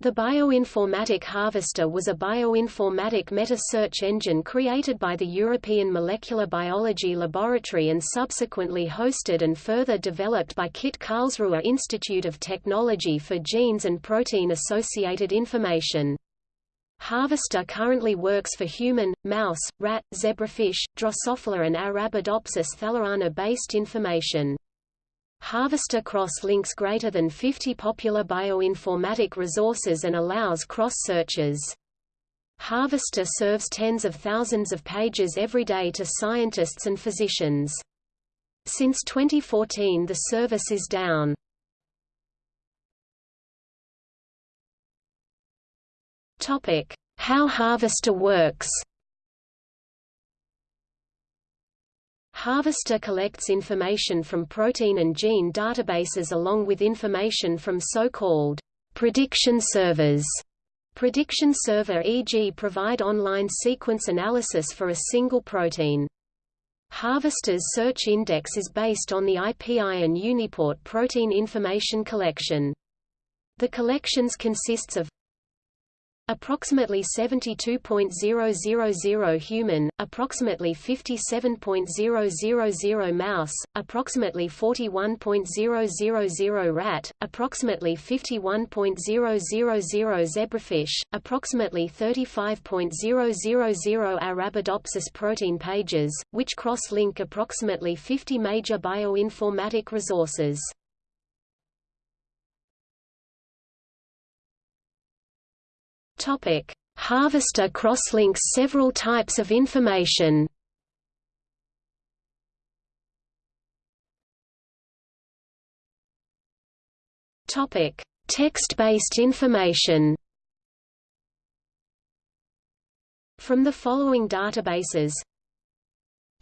The Bioinformatic Harvester was a bioinformatic meta-search engine created by the European Molecular Biology Laboratory and subsequently hosted and further developed by KIT Karlsruhe Institute of Technology for Genes and Protein-Associated Information. Harvester currently works for human, mouse, rat, zebrafish, Drosophila and Arabidopsis thaliana-based information. Harvester cross-links greater than 50 popular bioinformatic resources and allows cross-searches. Harvester serves tens of thousands of pages every day to scientists and physicians. Since 2014 the service is down. How Harvester works Harvester collects information from protein and gene databases along with information from so-called prediction servers. Prediction server e.g. provide online sequence analysis for a single protein. Harvester's search index is based on the IPI and UniProt protein information collection. The collections consists of Approximately 72.000 human, approximately 57.000 mouse, approximately 41.000 rat, approximately 51.000 zebrafish, approximately 35.000 Arabidopsis protein pages, which cross-link approximately 50 major bioinformatic resources. Topic: Harvester crosslinks several types of information. Topic: Text-based information. From the following databases.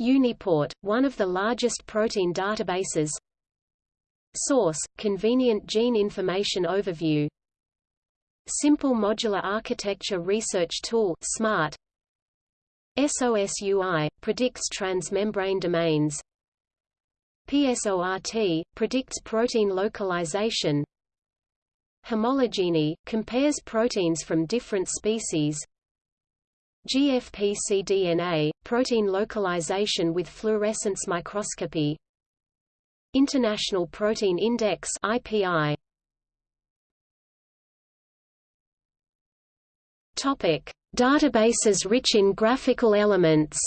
UniProt, one of the largest protein databases. Source, convenient gene information overview Simple Modular Architecture Research Tool SMART. SOSUI predicts transmembrane domains. PSORT predicts protein localization. HomoloGene compares proteins from different species. GFP-cDNA protein localization with fluorescence microscopy. International Protein Index IPI Topic: Databases rich in graphical elements.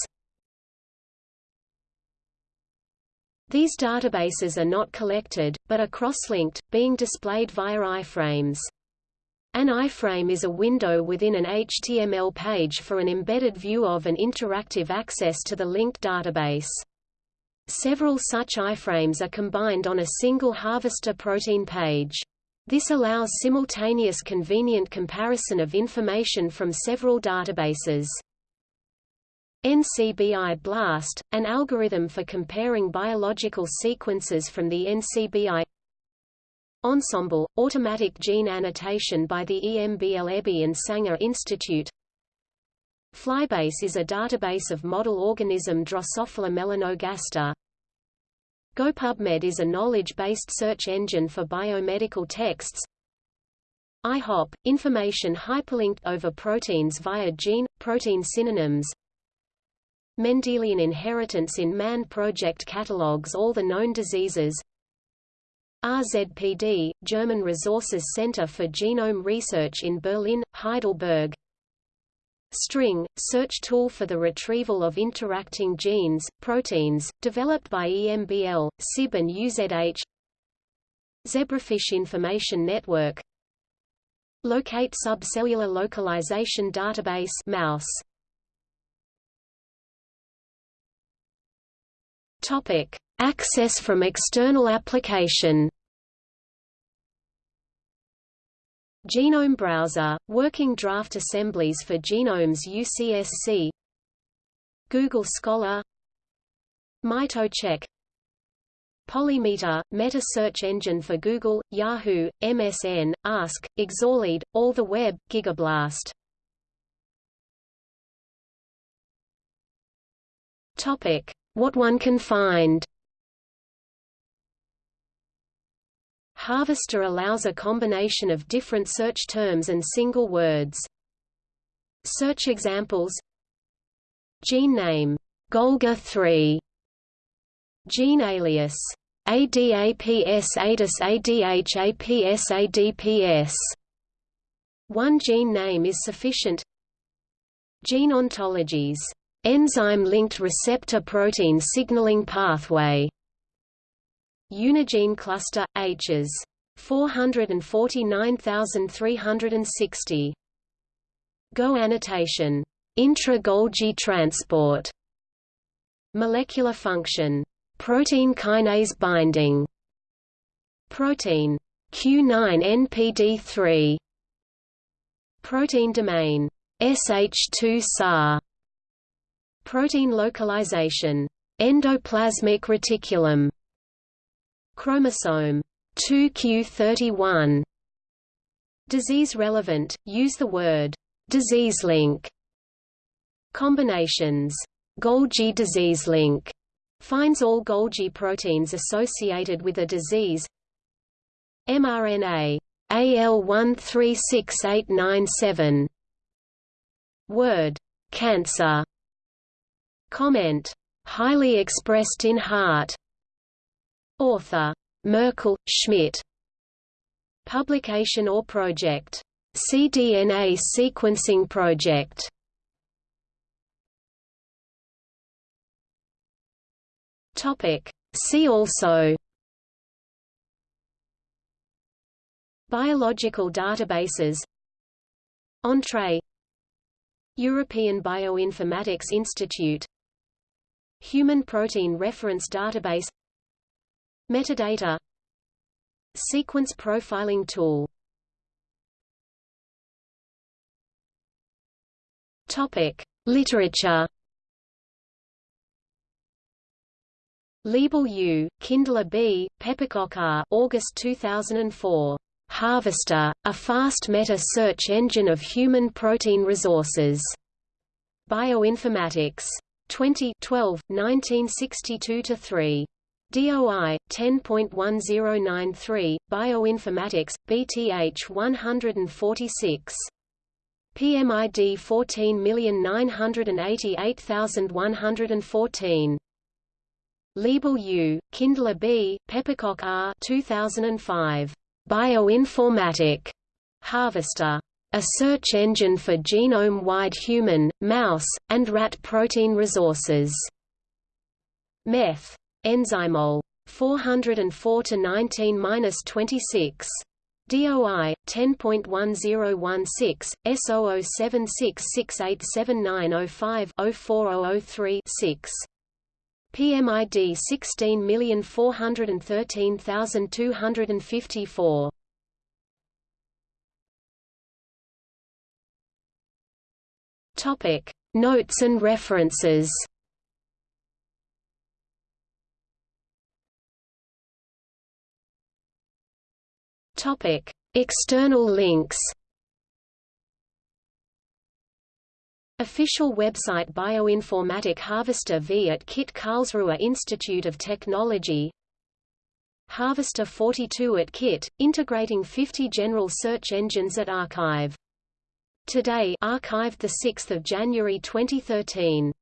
These databases are not collected, but are cross-linked, being displayed via iframes. An iframe is a window within an HTML page for an embedded view of and interactive access to the linked database. Several such iframes are combined on a single harvester protein page. This allows simultaneous convenient comparison of information from several databases. NCBI BLAST, an algorithm for comparing biological sequences from the NCBI Ensembl, automatic gene annotation by the EMBL EBI and Sanger Institute. Flybase is a database of model organism Drosophila melanogaster GoPubMed is a knowledge-based search engine for biomedical texts. IHOP – information hyperlinked over proteins via gene, protein synonyms. Mendelian inheritance in Man project catalogues all the known diseases. RZPD – German Resources Center for Genome Research in Berlin, Heidelberg String, search tool for the retrieval of interacting genes, proteins, developed by EMBL, SIB and UZH Zebrafish Information Network Locate Subcellular Localization Database mouse. Topic: Access from external application. Genome Browser, working draft assemblies for genomes UCSC Google Scholar. MitoCheck Polymeta, meta search engine for Google, Yahoo, MSN, Ask, Exalead, All the Web, Gigablast. What one can find. Harvester allows a combination of different search terms and single words. Search examples. Gene name. Golga 3 Gene alias. ADAPS ADAS ADHAPS ADPS One gene name is sufficient. Gene ontologies. Enzyme-linked receptor protein signaling pathway Unigene cluster H's 449360 Go annotation. intra-Golgi transport. Molecular function. Protein kinase binding. Protein. Q9-NPD3 protein domain. SH2 SAR protein localization. Endoplasmic reticulum Chromosome 2q31 Disease relevant, use the word disease link. Combinations Golgi disease link. Finds all Golgi proteins associated with a disease. mRNA AL136897 Word cancer. Comment highly expressed in heart Author Merkel, Schmidt. Publication or project. cDNA Sequencing Project. Topic. See also Biological databases Entrez European Bioinformatics Institute Human Protein Reference Database Metadata Sequence profiling tool Topic: Literature. Liebel U, Kindler B, Pepperkok R. August 2004. Harvester: A fast meta-search engine of human protein resources. Bioinformatics. 20 12, 1962–3. DOI 10.1093 Bioinformatics BTH 146 PMID 14988114 Liebel U, Kindler B, Pepperkok R 2005. Bioinformatic Harvester. A search engine for genome-wide human, mouse, and rat protein resources. Meth. Enzymol 404 to 19-26. DOI 10.1016 S0076687905-04003-6. PMID 16413254. Topic: Notes and references. Topic: External links. Official website Bioinformatic Harvester V at KIT Karlsruhe Institute of Technology Harvester 42 at KIT, integrating 50 general search engines at Archive. Today archived 6 January 2013